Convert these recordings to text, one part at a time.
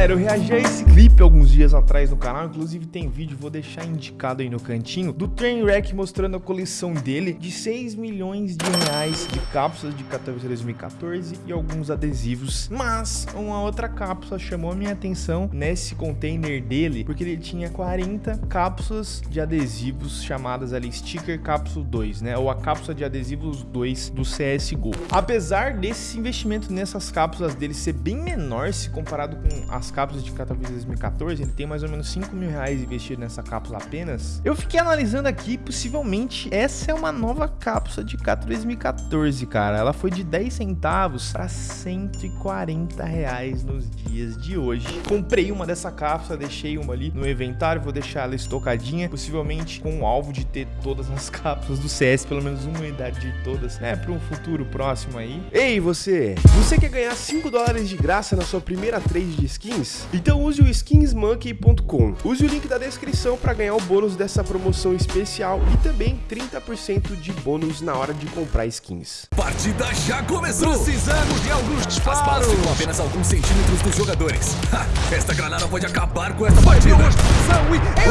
Galera, eu reagi a esse clipe alguns dias atrás no canal, inclusive tem vídeo, vou deixar indicado aí no cantinho, do Trainwreck mostrando a coleção dele de 6 milhões de reais de cápsulas de Katowice 2014 e alguns adesivos. Mas uma outra cápsula chamou a minha atenção nesse container dele, porque ele tinha 40 cápsulas de adesivos chamadas ali Sticker Capsule 2, né? Ou a cápsula de adesivos 2 do CSGO. Apesar desse investimento nessas cápsulas dele ser bem menor se comparado com as cápsulas de Katowice 2014, ele tem mais ou menos 5 mil reais investido nessa cápsula apenas. Eu fiquei analisando aqui, possivelmente essa é uma nova cápsula de Katowice 2014, cara. Ela foi de 10 centavos para 140 reais nos dias de hoje. Comprei uma dessa cápsula, deixei uma ali no inventário, vou deixar ela estocadinha, possivelmente com o alvo de ter todas as cápsulas do CS, pelo menos uma unidade de todas, né, para um futuro próximo aí. Ei, você! Você quer ganhar 5 dólares de graça na sua primeira trade de skins? Então use o skinsmonkey.com. Use o link da descrição para ganhar o bônus dessa promoção especial e também 30% de bônus na hora de comprar skins. Partida já começou! Precisamos de alguns disparos! com apenas alguns centímetros dos jogadores. Ha, esta granada pode acabar com esta partida!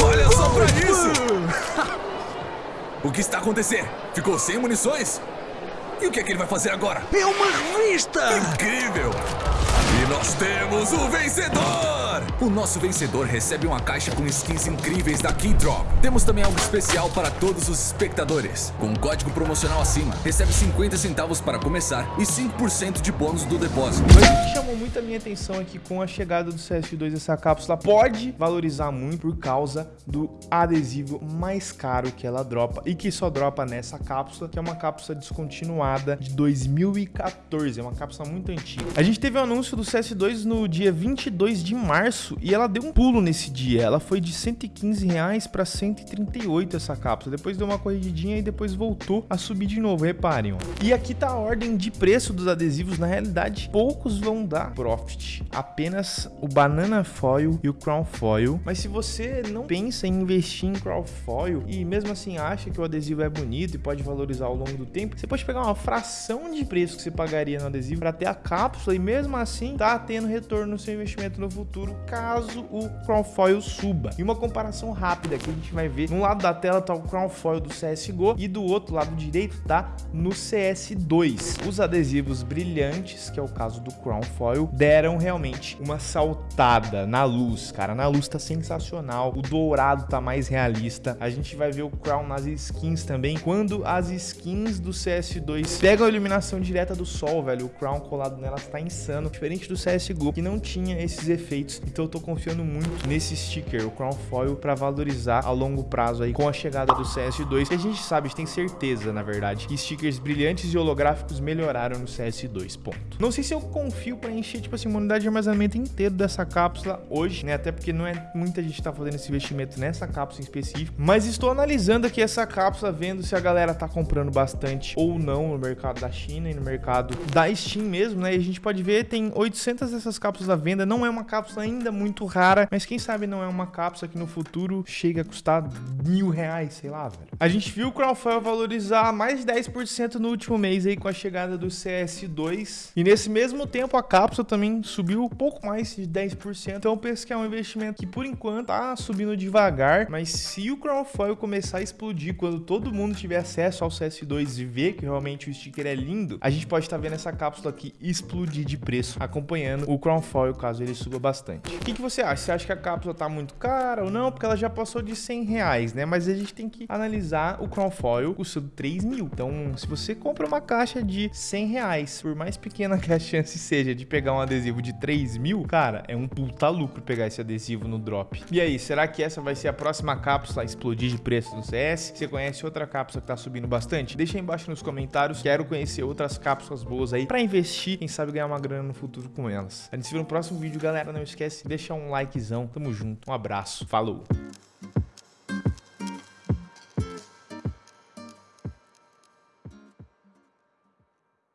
Olha só pra isso! o que está acontecendo? Ficou sem munições? E o que é que ele vai fazer agora? É uma revista! Incrível! Nós temos o vencedor! O nosso vencedor recebe uma caixa com skins incríveis da Keydrop. Temos também algo especial para todos os espectadores. Com um código promocional acima, recebe 50 centavos para começar e 5% de bônus do depósito. O que chamou muito a minha atenção aqui com a chegada do CS2 essa cápsula pode valorizar muito por causa do adesivo mais caro que ela dropa e que só dropa nessa cápsula, que é uma cápsula descontinuada de 2014, é uma cápsula muito antiga. A gente teve o um anúncio do CS2 no dia 22 de março e ela deu um pulo nesse dia. Ela foi de 115 reais para 138 essa cápsula. Depois deu uma corrigidinha e depois voltou a subir de novo, reparem. Ó. E aqui tá a ordem de preço dos adesivos. Na realidade, poucos vão dar profit. Apenas o Banana Foil e o Crown Foil. Mas se você não pensa em investir em Crown Foil e mesmo assim acha que o adesivo é bonito e pode valorizar ao longo do tempo, você pode pegar uma fração de preço que você pagaria no adesivo para ter a cápsula e mesmo assim tá tendo retorno no seu investimento no futuro, caso o Crown Foil suba. E uma comparação rápida que a gente vai ver, no lado da tela tá o Crown Foil do CSGO e do outro lado direito tá no CS2. Os adesivos brilhantes, que é o caso do Crown Foil, deram realmente uma saltada na luz, cara. Na luz tá sensacional, o dourado tá mais realista. A gente vai ver o Crown nas skins também, quando as skins do CS2 pegam a iluminação direta do sol, velho, o Crown colado nelas tá insano, diferente do CSGO, que não tinha esses efeitos. Então eu tô confiando muito nesse sticker, o Crown Foil, para valorizar a longo prazo aí com a chegada do CS2. Que a gente sabe, a gente tem certeza, na verdade, que stickers brilhantes e holográficos melhoraram no CS2, ponto. Não sei se eu confio para encher, tipo assim, uma unidade de armazenamento inteiro dessa cápsula hoje, né? Até porque não é muita gente tá fazendo esse investimento nessa cápsula em específico, mas estou analisando aqui essa cápsula, vendo se a galera tá comprando bastante ou não no mercado da China e no mercado da Steam mesmo, né? E a gente pode ver, tem 800 dessas cápsulas à venda, não é uma cápsula ainda muito rara, mas quem sabe não é uma cápsula que no futuro chega a custar mil reais, sei lá, velho. A gente viu o Crowdfire valorizar mais de 10% no último mês aí com a chegada do CS2, e nesse mesmo tempo a cápsula também subiu um pouco mais de 10%, então eu penso que é um investimento que por enquanto tá subindo devagar, mas se o Crowdfire começar a explodir quando todo mundo tiver acesso ao CS2 e ver que realmente o sticker é lindo, a gente pode estar tá vendo essa cápsula aqui explodir de preço, acompanhando o Crown Foil caso ele suba bastante. O que, que você acha? Você acha que a cápsula tá muito cara ou não? Porque ela já passou de 100 reais, né? Mas a gente tem que analisar o Crown Foil custando 3 mil. Então, se você compra uma caixa de 100 reais, por mais pequena que a chance seja de pegar um adesivo de 3 mil, cara, é um puta lucro pegar esse adesivo no drop. E aí, será que essa vai ser a próxima cápsula a explodir de preço no CS? Você conhece outra cápsula que tá subindo bastante? Deixa aí embaixo nos comentários. Quero conhecer outras cápsulas boas aí para investir, quem sabe ganhar uma grana no futuro com elas. A gente se vê no próximo vídeo, galera. Não esquece de deixar um likezão. Tamo junto. Um abraço. Falou.